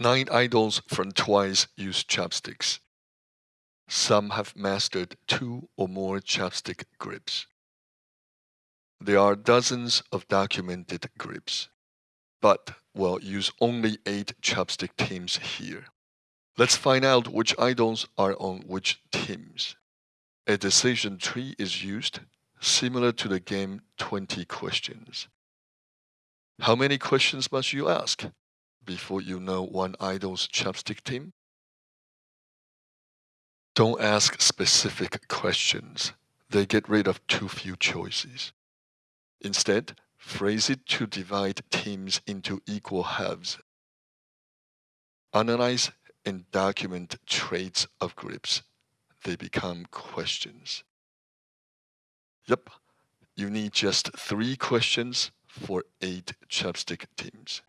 Nine idols from Twice use chopsticks. Some have mastered two or more chopstick grips. There are dozens of documented grips, but we'll use only eight chopstick teams here. Let's find out which idols are on which teams. A decision tree is used, similar to the game 20 questions. How many questions must you ask? Before you know one idol's chapstick team? Don't ask specific questions. They get rid of too few choices. Instead, phrase it to divide teams into equal halves. Analyze and document traits of groups. They become questions. Yep, you need just three questions for eight chapstick teams.